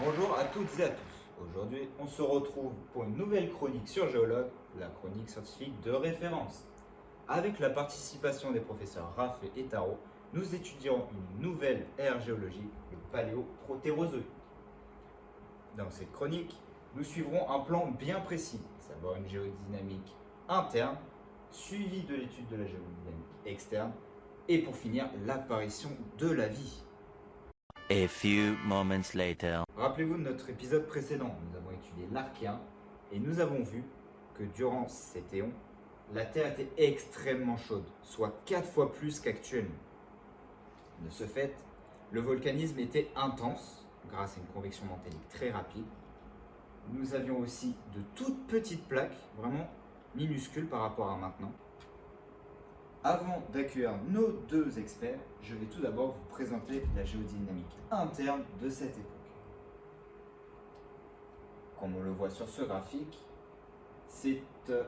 Bonjour à toutes et à tous. Aujourd'hui, on se retrouve pour une nouvelle chronique sur Géologue, la chronique scientifique de référence. Avec la participation des professeurs Raff et Taro, nous étudierons une nouvelle ère géologique, le paléoprotérozoïque. Dans cette chronique, nous suivrons un plan bien précis, savoir une géodynamique interne, suivie de l'étude de la géodynamique externe, et pour finir, l'apparition de la vie. A few moments later. Rappelez-vous de notre épisode précédent, nous avons étudié l'Archéen et nous avons vu que durant cet éon, la Terre était extrêmement chaude, soit 4 fois plus qu'actuellement. De ce fait, le volcanisme était intense grâce à une convection mantélique très rapide. Nous avions aussi de toutes petites plaques, vraiment minuscules par rapport à maintenant. Avant d'accueillir nos deux experts, je vais tout d'abord vous présenter la géodynamique interne de cette époque. Comme on le voit sur ce graphique, c'est euh,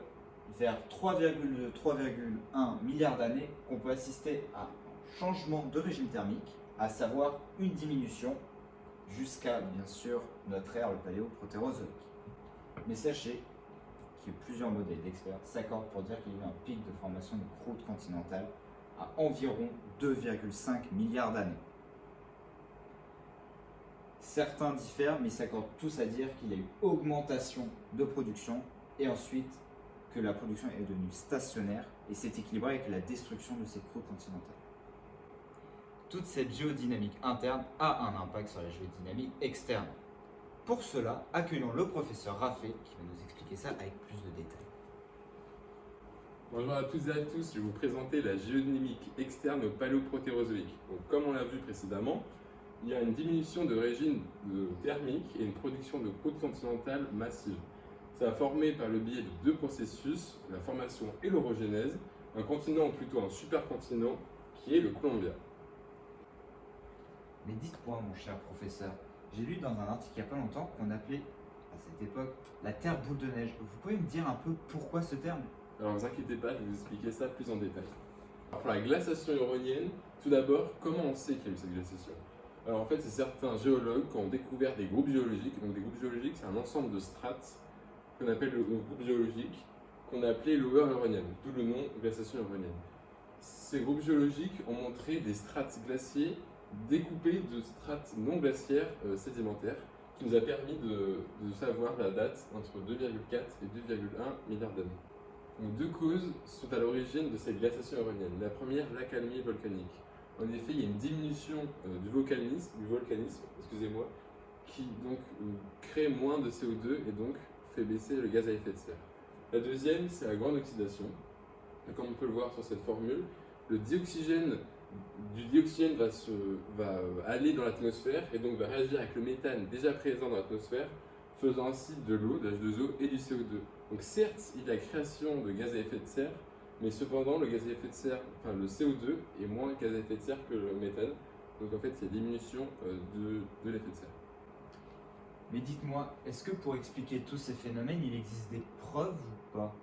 vers 3,2-3,1 milliards d'années qu'on peut assister à un changement de régime thermique, à savoir une diminution jusqu'à bien sûr notre ère, le paléoprotérozoïque. Mais sachez que plusieurs modèles d'experts s'accordent pour dire qu'il y a eu un pic de formation de croûte continentale à environ 2,5 milliards d'années. Certains diffèrent, mais s'accordent tous à dire qu'il y a eu augmentation de production et ensuite que la production est devenue stationnaire et s'est équilibrée avec la destruction de ces croûtes continentales. Toute cette géodynamique interne a un impact sur la géodynamique externe. Pour cela, accueillons le professeur Raffé qui va nous expliquer ça avec plus de détails. Bonjour à toutes et à tous, je vais vous présenter la géodynamique externe au paléoprotérozoïque. Comme on l'a vu précédemment, il y a une diminution de régime thermique et une production de croûte continentale massive. Ça a formé par le biais de deux processus, la formation et l'orogénèse, un continent ou plutôt un supercontinent qui est le Columbia. Mais dites-moi, mon cher professeur, j'ai lu dans un article il n'y a pas longtemps qu'on appelait à cette époque la Terre boule de neige. Vous pouvez me dire un peu pourquoi ce terme? Alors ne vous inquiétez pas, je vais vous expliquer ça plus en détail. Alors, pour la glaciation huronienne, tout d'abord, comment on sait qu'il y a eu cette glaciation? En fait, c'est certains géologues qui ont découvert des groupes géologiques. Donc des groupes géologiques, c'est un ensemble de strates qu'on appelle le groupe géologique, qu'on a appelé Lower Huronienne, d'où le nom glaciation huronienne. Ces groupes géologiques ont montré des strates glaciers découpées de strates non glaciaires euh, sédimentaires, qui nous a permis de, savoir la date entre 2,4 et 2,1 milliards d'années. Deux causes sont à l'origine de cette glaciation huronienne. La première, l'accalmie volcanique. En effet, il y a une diminution euh, du volcanisme, du volcanisme excusez-moi, qui donc euh, crée moins de CO2 et donc fait baisser le gaz à effet de serre. La deuxième, c'est la grande oxydation. Comme on peut le voir sur cette formule, le dioxygène du dioxygène va, se, va aller dans l'atmosphère et donc va réagir avec le méthane déjà présent dans l'atmosphère, faisant ainsi de l'eau, de H2O et du CO2. Donc certes, il y a création de gaz à effet de serre, mais cependant, le gaz à effet de serre, enfin le CO2 est moins gaz à effet de serre que le méthane. Donc en fait, il y a diminution euh, de, de l'effet de serre. Mais dites-moi, est-ce que pour expliquer tous ces phénomènes, il existe des preuves ou pas?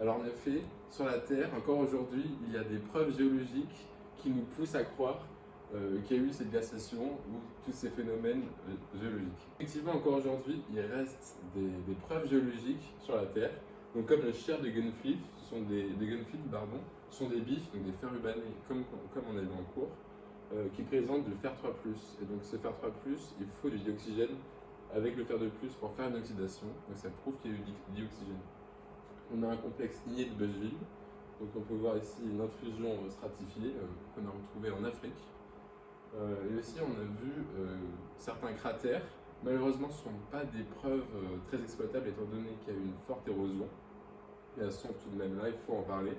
Alors en effet, sur la Terre, encore aujourd'hui, il y a des preuves géologiques qui nous poussent à croire euh, qu'il y a eu cette glaciation ou tous ces phénomènes euh, géologiques. Effectivement, encore aujourd'hui, il reste des, des preuves géologiques sur la Terre. Donc comme le cher de Gunfleet, ce sont des, des pardon, sont des bifs, donc des fers rubanés, comme, comme on a vu en cours, euh, qui présentent du fer 3+. Et donc ce fer 3+, il faut du dioxygène avec le fer de plus pour faire une oxydation. Donc ça prouve qu'il y a eu du dioxygène. On a un complexe igné de Bushville. Donc on peut voir ici une intrusion stratifiée euh, qu'on a retrouvée en Afrique. Euh, et aussi on a vu euh, certains cratères. Malheureusement ce ne sont pas des preuves très exploitables étant donné qu'il y a eu une forte érosion. Mais elles sont tout de même là, il faut en parler.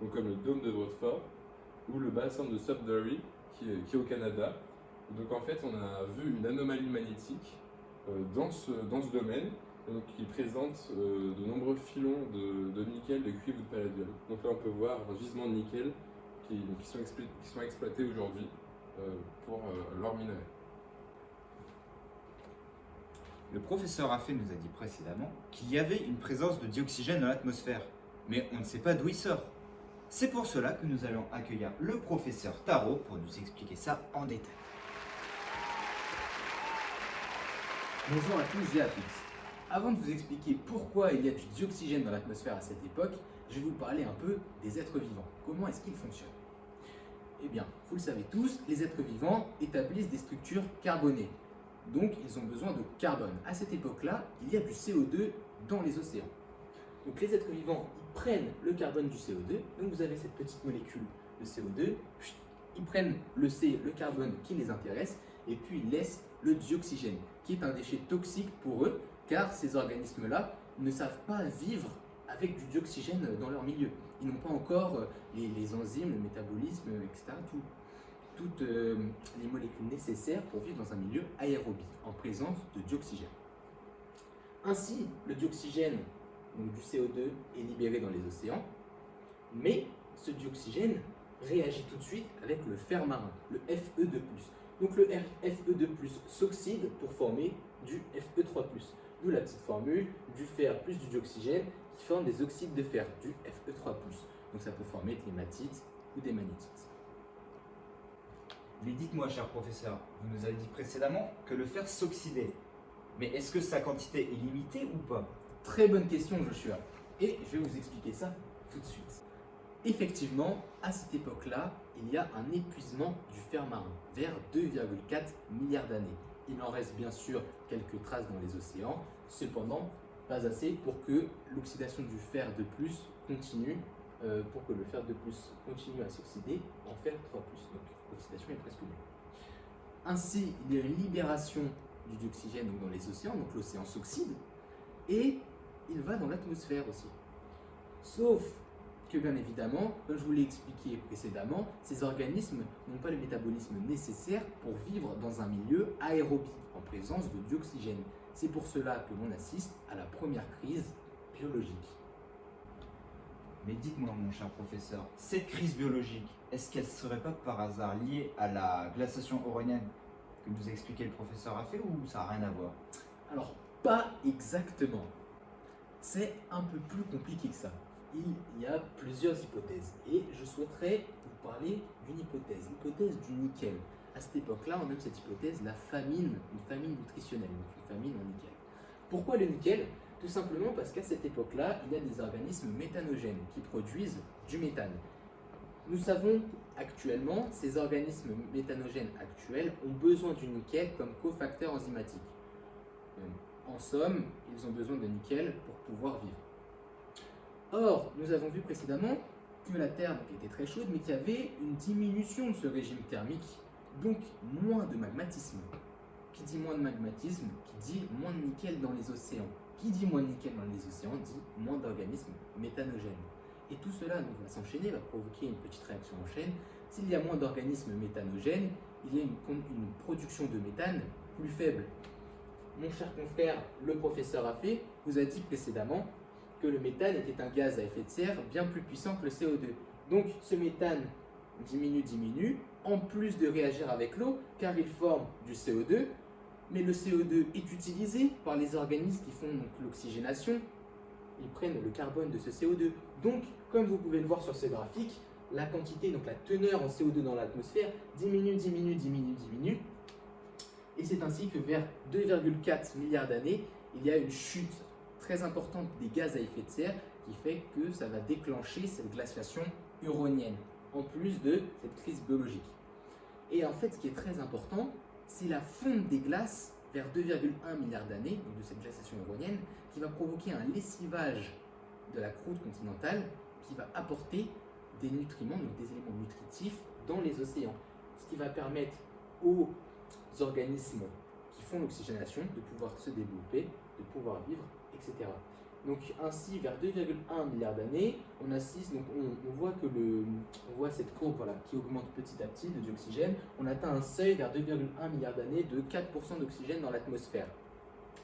Donc comme le dôme de Rutherford ou le bassin de Sudbury qui est, au Canada. Donc en fait on a vu une anomalie magnétique euh, dans, ce, dans ce domaine donc, qui présente euh, de nombreux filons de, de nickel, de cuivre ou de palladium. Donc là on peut voir un gisement de nickel qui, qui sont, explo- qui sont exploités aujourd'hui euh, pour l'or minerai. Le professeur Raffé nous a dit précédemment qu'il y avait une présence de dioxygène dans l'atmosphère, mais on ne sait pas d'où il sort. C'est pour cela que nous allons accueillir le professeur Tarot pour nous expliquer ça en détail. Bonjour à tous et à toutes. Avant de vous expliquer pourquoi il y a du dioxygène dans l'atmosphère à cette époque, je vais vous parler un peu des êtres vivants. Comment est-ce qu'ils fonctionnent? Eh bien, vous le savez tous, les êtres vivants établissent des structures carbonées. Donc, ils ont besoin de carbone. À cette époque-là, il y a du CO2 dans les océans. Donc, les êtres vivants, ils prennent le carbone du CO2. Donc, vous avez cette petite molécule de CO2. Ils prennent le C, le carbone qui les intéresse, et puis ils laissent le dioxygène, qui est un déchet toxique pour eux, car ces organismes-là ne savent pas vivre avec du dioxygène dans leur milieu. Ils n'ont pas encore euh, les, enzymes, le métabolisme, etc., toutes euh, les molécules nécessaires pour vivre dans un milieu aérobie, en présence de dioxygène. Ainsi, le dioxygène, donc du CO2, est libéré dans les océans, mais ce dioxygène réagit tout de suite avec le fer marin, le Fe2+. Donc le Fe2+, s'oxyde pour former du Fe3+. D'où la petite formule du fer plus du dioxygène qui forme des oxydes de fer, du Fe3+. Donc ça peut former de l'hématite ou des magnétites. Mais dites-moi, cher professeur, vous nous avez dit précédemment que le fer s'oxydait. Mais est-ce que sa quantité est limitée ou pas? Très bonne question, Joshua. Et je vais vous expliquer ça tout de suite. Effectivement, à cette époque-là, il y a un épuisement du fer marin, vers 2,4 milliards d'années. Il en reste bien sûr quelques traces dans les océans, cependant pas assez pour que l'oxydation du fer de plus continue, euh, pour que le fer de plus continue à s'oxyder en fer 3+. Donc l'oxydation est presque nulle. Ainsi, il y a une libération du dioxygène dans les océans, donc l'océan s'oxyde, et il va dans l'atmosphère aussi. Sauf que bien évidemment, comme je vous l'ai expliqué précédemment, ces organismes n'ont pas le métabolisme nécessaire pour vivre dans un milieu aérobie, en présence de dioxygène. C'est pour cela que l'on assiste à la première crise biologique. Mais dites-moi, mon cher professeur, cette crise biologique, est-ce qu'elle serait pas par hasard liée à la glaciation oronienne que nous a expliqué le professeur Raffet ou ça n'a rien à voir? Alors, pas exactement. C'est un peu plus compliqué que ça. Il y a plusieurs hypothèses et je souhaiterais vous parler d'une hypothèse, l'hypothèse du nickel. À cette époque-là, on nomme cette hypothèse la famine, une famine nutritionnelle, donc une famine en nickel. Pourquoi le nickel? Tout simplement parce qu'à cette époque-là, il y a des organismes méthanogènes qui produisent du méthane. Nous savons actuellement, ces organismes méthanogènes actuels ont besoin du nickel comme cofacteur enzymatique. Euh, En somme, ils ont besoin de nickel pour pouvoir vivre. Or, nous avons vu précédemment que la Terre était très chaude, mais qu'il y avait une diminution de ce régime thermique, donc moins de magmatisme. Qui dit moins de magmatisme, qui dit moins de nickel dans les océans. Qui dit moins de nickel dans les océans dit moins d'organismes méthanogènes. Et tout cela va s'enchaîner, va provoquer une petite réaction en chaîne. S'il y a moins d'organismes méthanogènes, il y a une, production de méthane plus faible. Mon cher confrère, le professeur Raffet, vous a dit précédemment que le méthane était un gaz à effet de serre bien plus puissant que le CO2. Donc ce méthane diminue, diminue, en plus de réagir avec l'eau, car il forme du CO2, mais le CO2 est utilisé par les organismes qui font l'oxygénation. Ils prennent le carbone de ce CO2. Donc, comme vous pouvez le voir sur ce graphique, la quantité, donc la teneur en CO2 dans l'atmosphère diminue, diminue, diminue, diminue. Et c'est ainsi que vers 2,4 milliards d'années, il y a une chute très importante des gaz à effet de serre qui fait que ça va déclencher cette glaciation huronienne, en plus de cette crise biologique. Et en fait, ce qui est très important, c'est la fonte des glaces vers 2,1 milliards d'années, donc de cette glaciation huronienne, qui va provoquer un lessivage de la croûte continentale qui va apporter des nutriments, donc des éléments nutritifs dans les océans. Ce qui va permettre aux organismes qui font l'oxygénation de pouvoir se développer, de pouvoir vivre, etc. Donc ainsi, vers 2,1 milliards d'années, on assiste, donc on, voit que le, on voit cette courbe voilà, qui augmente petit à petit de dioxygène. On atteint un seuil vers 2,1 milliards d'années de 4% d'oxygène dans l'atmosphère.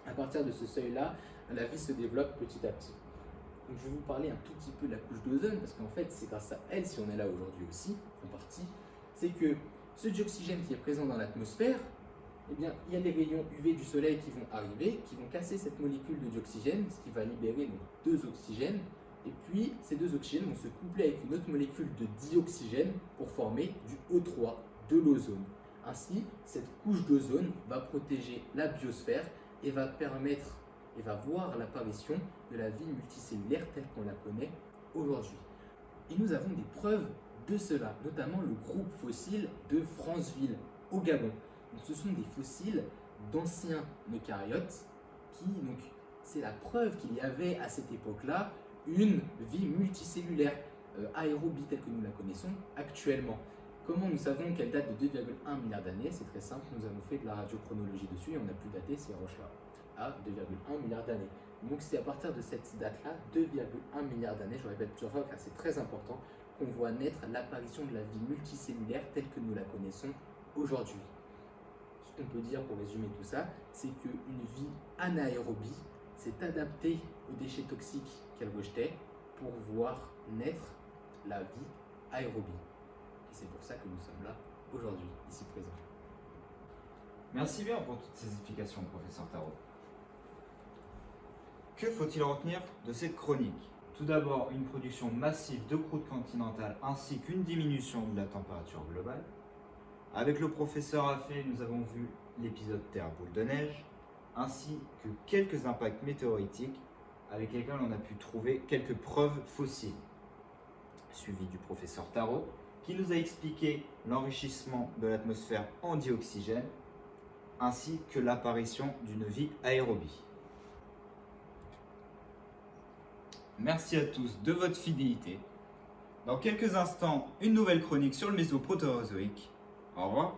À partir de ce seuil-là, la vie se développe petit à petit. Donc je vais vous parler un tout petit peu de la couche d'ozone, parce qu'en fait, c'est grâce à elle si on est là aujourd'hui aussi, en partie. C'est que ce dioxygène qui est présent dans l'atmosphère, eh bien, il y a les rayons UV du soleil qui vont arriver, qui vont casser cette molécule de dioxygène, ce qui va libérer deux oxygènes. Et puis, ces deux oxygènes vont se coupler avec une autre molécule de dioxygène pour former du O3, de l'ozone. Ainsi, cette couche d'ozone va protéger la biosphère et va permettre et va voir l'apparition de la vie multicellulaire telle qu'on la connaît aujourd'hui. Et nous avons des preuves de cela, notamment le groupe fossile de Franceville au Gabon. Ce sont des fossiles d'anciens eucaryotes qui, donc, c'est la preuve qu'il y avait à cette époque-là une vie multicellulaire euh, aérobie telle que nous la connaissons actuellement. Comment nous savons qu'elle date de 2,1 milliards d'années? C'est très simple, nous avons fait de la radiochronologie dessus et on a pu dater ces roches-là à 2,1 milliards d'années. Donc c'est à partir de cette date-là, 2,1 milliards d'années, je répète plusieurs fois car c'est très important, qu'on voit naître l'apparition de la vie multicellulaire telle que nous la connaissons aujourd'hui. Qu'on peut dire pour résumer tout ça, c'est qu'une vie anaérobie s'est adaptée aux déchets toxiques qu'elle rejetait pour voir naître la vie aérobie. Et c'est pour ça que nous sommes là aujourd'hui, ici présents. Merci bien pour toutes ces explications, professeur Tarot. Que faut-il retenir de cette chronique? Tout d'abord, une production massive de croûte continentale ainsi qu'une diminution de la température globale. Avec le professeur Afé, nous avons vu l'épisode Terre boule de neige, ainsi que quelques impacts météoritiques avec lesquels on a pu trouver quelques preuves fossiles. Suivi du professeur Tarot, qui nous a expliqué l'enrichissement de l'atmosphère en dioxygène, ainsi que l'apparition d'une vie aérobie. Merci à tous de votre fidélité. Dans quelques instants, une nouvelle chronique sur le mésoprotérozoïque. Au revoir.